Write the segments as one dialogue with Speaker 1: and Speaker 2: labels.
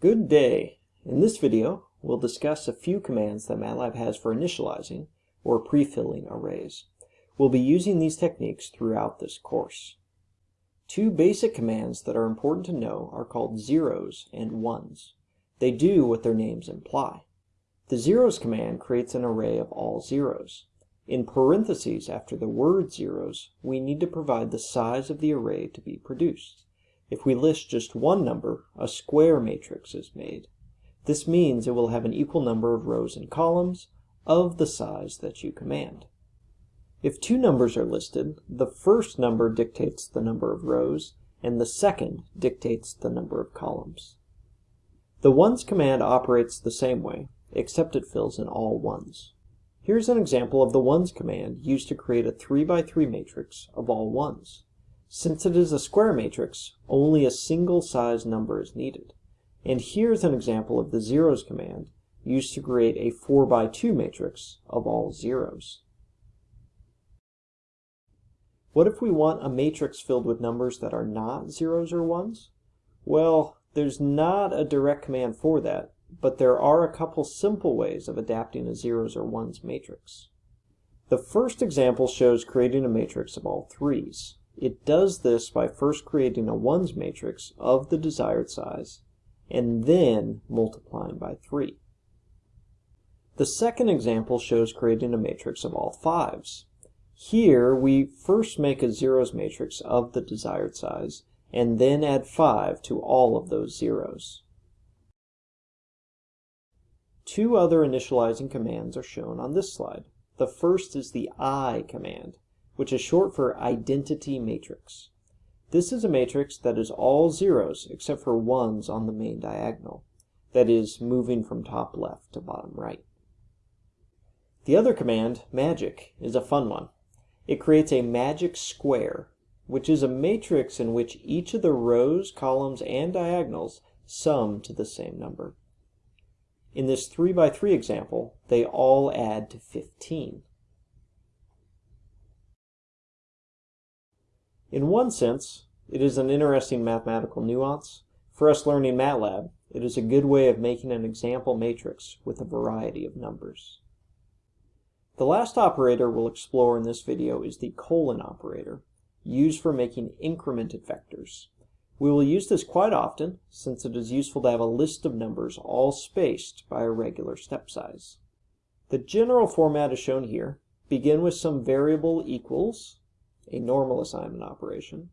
Speaker 1: Good day. In this video, we'll discuss a few commands that MATLAB has for initializing or pre-filling arrays. We'll be using these techniques throughout this course. Two basic commands that are important to know are called zeros and ones. They do what their names imply. The zeros command creates an array of all zeros. In parentheses after the word zeros, we need to provide the size of the array to be produced. If we list just one number, a square matrix is made. This means it will have an equal number of rows and columns of the size that you command. If two numbers are listed, the first number dictates the number of rows, and the second dictates the number of columns. The ones command operates the same way, except it fills in all ones. Here's an example of the ones command used to create a 3 by 3 matrix of all ones. Since it is a square matrix, only a single size number is needed. And here's an example of the zeros command used to create a 4 by 2 matrix of all zeros. What if we want a matrix filled with numbers that are not zeros or ones? Well, there's not a direct command for that, but there are a couple simple ways of adapting a zeros or ones matrix. The first example shows creating a matrix of all threes. It does this by first creating a ones matrix of the desired size and then multiplying by 3. The second example shows creating a matrix of all fives. Here we first make a zeros matrix of the desired size and then add 5 to all of those zeros. Two other initializing commands are shown on this slide. The first is the eye command which is short for identity matrix. This is a matrix that is all zeros except for ones on the main diagonal, that is, moving from top left to bottom right. The other command, magic, is a fun one. It creates a magic square, which is a matrix in which each of the rows, columns, and diagonals sum to the same number. In this 3 by 3 example, they all add to 15. In one sense, it is an interesting mathematical nuance. For us learning MATLAB, it is a good way of making an example matrix with a variety of numbers. The last operator we'll explore in this video is the colon operator, used for making incremented vectors. We will use this quite often, since it is useful to have a list of numbers all spaced by a regular step size. The general format is shown here. Begin with some variable equals, a normal assignment operation.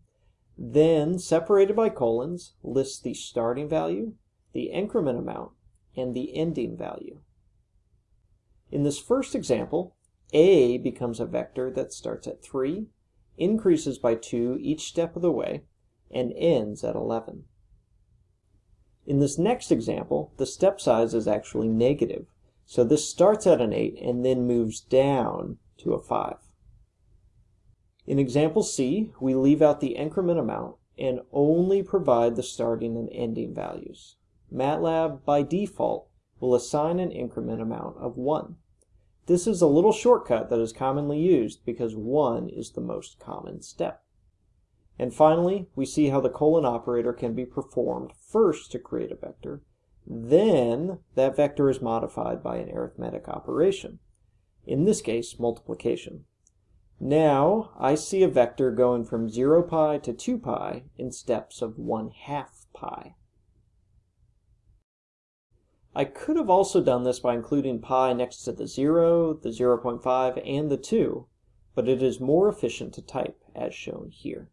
Speaker 1: Then, separated by colons, lists the starting value, the increment amount, and the ending value. In this first example, A becomes a vector that starts at 3, increases by 2 each step of the way, and ends at 11. In this next example, the step size is actually negative, so this starts at an 8 and then moves down to a 5. In example C, we leave out the increment amount and only provide the starting and ending values. MATLAB, by default, will assign an increment amount of 1. This is a little shortcut that is commonly used because 1 is the most common step. And finally, we see how the colon operator can be performed first to create a vector, then that vector is modified by an arithmetic operation, in this case multiplication. Now I see a vector going from 0 pi to 2 pi in steps of 1 half pi. I could have also done this by including pi next to the 0, the 0.5, and the 2, but it is more efficient to type as shown here.